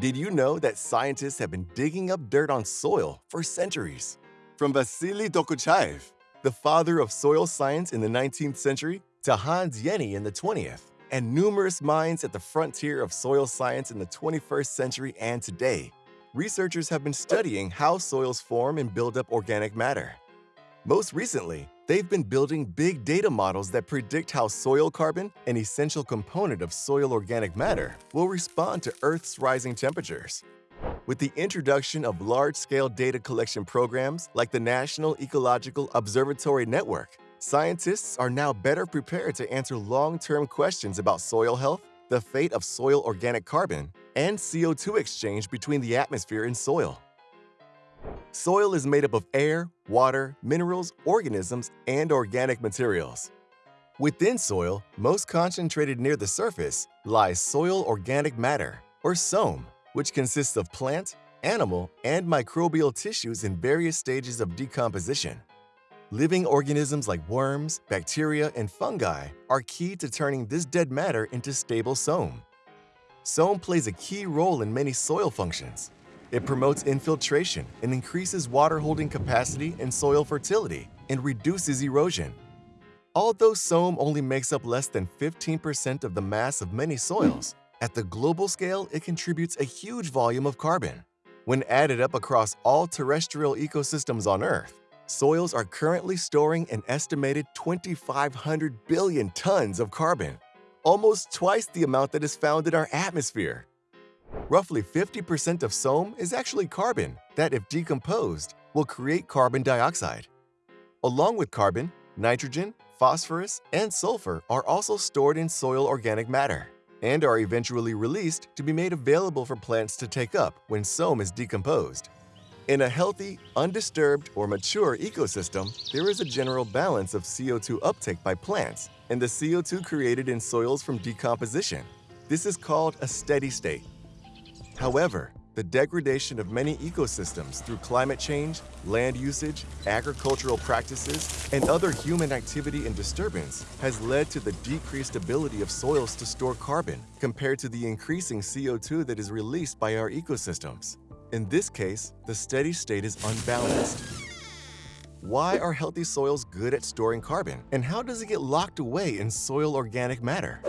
Did you know that scientists have been digging up dirt on soil for centuries? From Vasily Dokuchaev, the father of soil science in the 19th century, to Hans Jenny in the 20th, and numerous minds at the frontier of soil science in the 21st century and today, researchers have been studying how soils form and build up organic matter. Most recently, they've been building big data models that predict how soil carbon, an essential component of soil organic matter, will respond to Earth's rising temperatures. With the introduction of large-scale data collection programs like the National Ecological Observatory Network, scientists are now better prepared to answer long-term questions about soil health, the fate of soil organic carbon, and CO2 exchange between the atmosphere and soil. Soil is made up of air, water, minerals, organisms, and organic materials. Within soil, most concentrated near the surface, lies soil organic matter, or SOM, which consists of plant, animal, and microbial tissues in various stages of decomposition. Living organisms like worms, bacteria, and fungi are key to turning this dead matter into stable SOM. SOM plays a key role in many soil functions, it promotes infiltration and increases water-holding capacity and soil fertility and reduces erosion. Although SOM only makes up less than 15% of the mass of many soils, at the global scale it contributes a huge volume of carbon. When added up across all terrestrial ecosystems on Earth, soils are currently storing an estimated 2,500 billion tons of carbon, almost twice the amount that is found in our atmosphere. Roughly 50% of SOM is actually carbon that, if decomposed, will create carbon dioxide. Along with carbon, nitrogen, phosphorus, and sulfur are also stored in soil organic matter and are eventually released to be made available for plants to take up when SOM is decomposed. In a healthy, undisturbed, or mature ecosystem, there is a general balance of CO2 uptake by plants and the CO2 created in soils from decomposition. This is called a steady state. However, the degradation of many ecosystems through climate change, land usage, agricultural practices, and other human activity and disturbance has led to the decreased ability of soils to store carbon compared to the increasing CO2 that is released by our ecosystems. In this case, the steady state is unbalanced. Why are healthy soils good at storing carbon, and how does it get locked away in soil organic matter?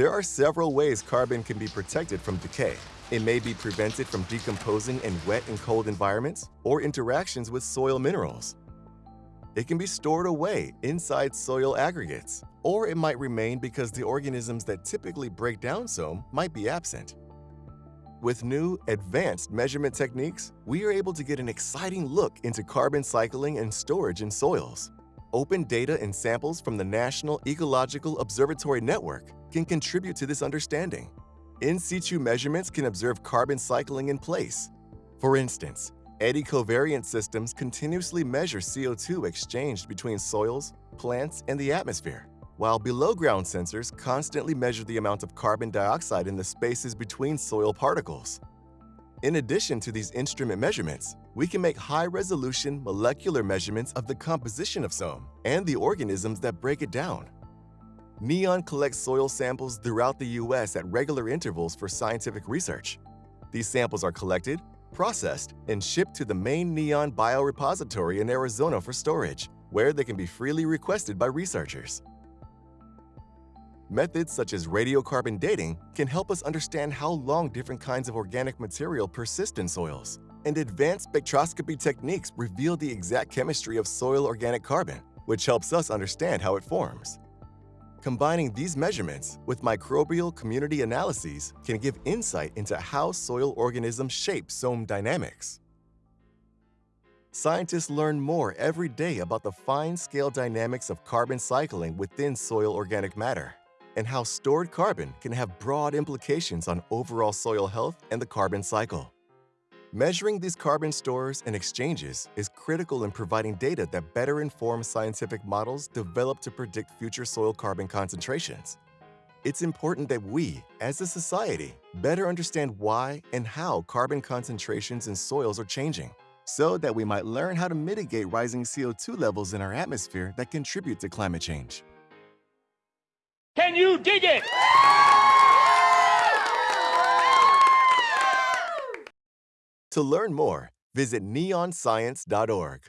There are several ways carbon can be protected from decay. It may be prevented from decomposing in wet and cold environments or interactions with soil minerals. It can be stored away inside soil aggregates, or it might remain because the organisms that typically break down SOM might be absent. With new, advanced measurement techniques, we are able to get an exciting look into carbon cycling and storage in soils. Open data and samples from the National Ecological Observatory Network can contribute to this understanding. In situ measurements can observe carbon cycling in place. For instance, eddy covariance systems continuously measure CO2 exchanged between soils, plants, and the atmosphere, while below-ground sensors constantly measure the amount of carbon dioxide in the spaces between soil particles. In addition to these instrument measurements, we can make high-resolution molecular measurements of the composition of SOM and the organisms that break it down. NEON collects soil samples throughout the U.S. at regular intervals for scientific research. These samples are collected, processed, and shipped to the main NEON biorepository in Arizona for storage, where they can be freely requested by researchers. Methods such as radiocarbon dating can help us understand how long different kinds of organic material persist in soils, and advanced spectroscopy techniques reveal the exact chemistry of soil organic carbon, which helps us understand how it forms. Combining these measurements with microbial community analyses can give insight into how soil organisms shape SOM dynamics. Scientists learn more every day about the fine-scale dynamics of carbon cycling within soil organic matter and how stored carbon can have broad implications on overall soil health and the carbon cycle. Measuring these carbon stores and exchanges is critical in providing data that better inform scientific models developed to predict future soil carbon concentrations. It's important that we, as a society, better understand why and how carbon concentrations in soils are changing, so that we might learn how to mitigate rising CO2 levels in our atmosphere that contribute to climate change. Can you dig it? To learn more, visit neonscience.org.